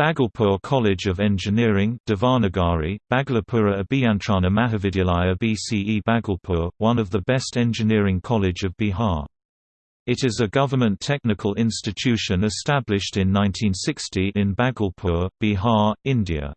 Bhagalpur College of Engineering Devanagari, Bhagalapura Abhiyantrana Mahavidyalaya BCE Bhagalpur, one of the best engineering college of Bihar. It is a government technical institution established in 1960 in Bhagalpur, Bihar, India.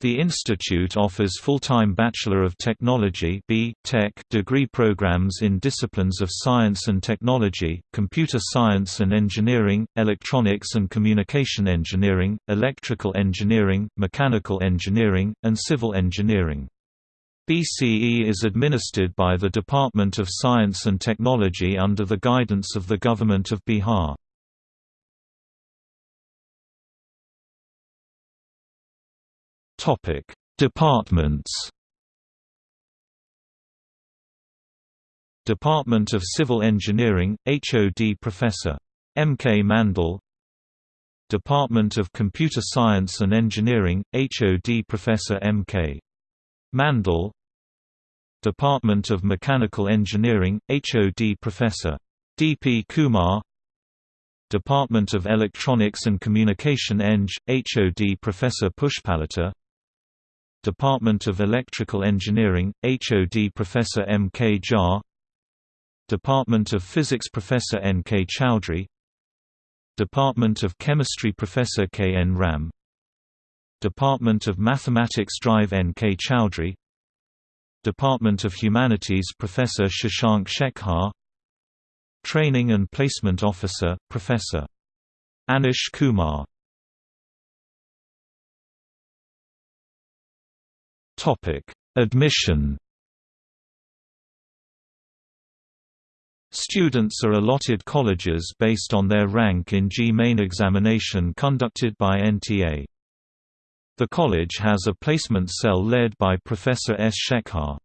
The institute offers full-time Bachelor of Technology B. Tech degree programs in disciplines of science and technology, computer science and engineering, electronics and communication engineering, electrical engineering, mechanical engineering, and civil engineering. BCE is administered by the Department of Science and Technology under the guidance of the Government of Bihar. Topic: Departments. Department of Civil Engineering, HOD Professor M. K. Mandal Department of Computer Science and Engineering, HOD Professor M. K. Mandal Department of Mechanical Engineering, HOD Professor D. P. Kumar Department of Electronics and Communication Eng, HOD Professor Pushpalata Department of Electrical Engineering, HOD Professor M. K. Jha Department of Physics Professor N. K. Chowdhury Department of Chemistry Professor K. N. Ram Department of Mathematics Drive N. K. Chowdhury Department of Humanities Professor Shashank Shekhar Training and Placement Officer, Professor. Anish Kumar Admission Students are allotted colleges based on their rank in JEE main examination conducted by NTA. The college has a placement cell led by Professor S. Shekhar.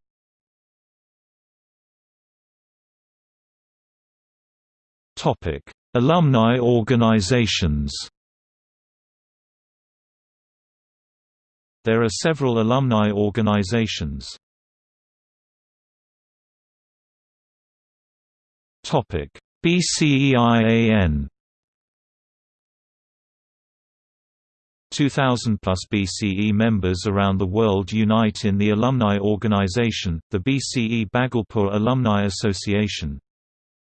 Alumni organizations There are several alumni organizations. BCEIAN 2,000 plus BCE members around the world unite in the alumni organization, the BCE Bhagalpur Alumni Association.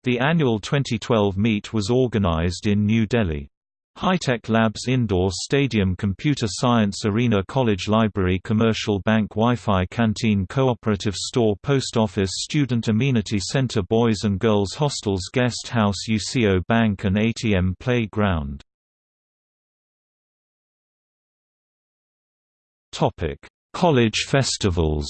The annual 2012 meet was organized in New Delhi. High-Tech Labs Indoor Stadium Computer Science Arena College Library Commercial Bank Wi-Fi Canteen Cooperative Store Post Office Student Amenity Center Boys and Girls Hostels Guest House UCO Bank and ATM Playground. College festivals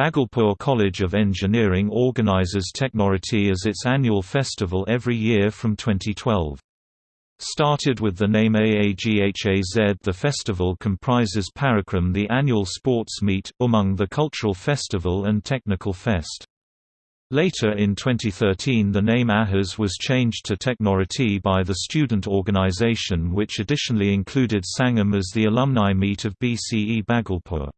Bhagalpur College of Engineering organizes Technorati as its annual festival every year from 2012. Started with the name AAGHAZ the festival comprises Parikram the annual sports meet, Umang the cultural festival and technical fest. Later in 2013 the name AHAZ was changed to Technorati by the student organization which additionally included Sangam as the alumni meet of BCE Bhagalpur.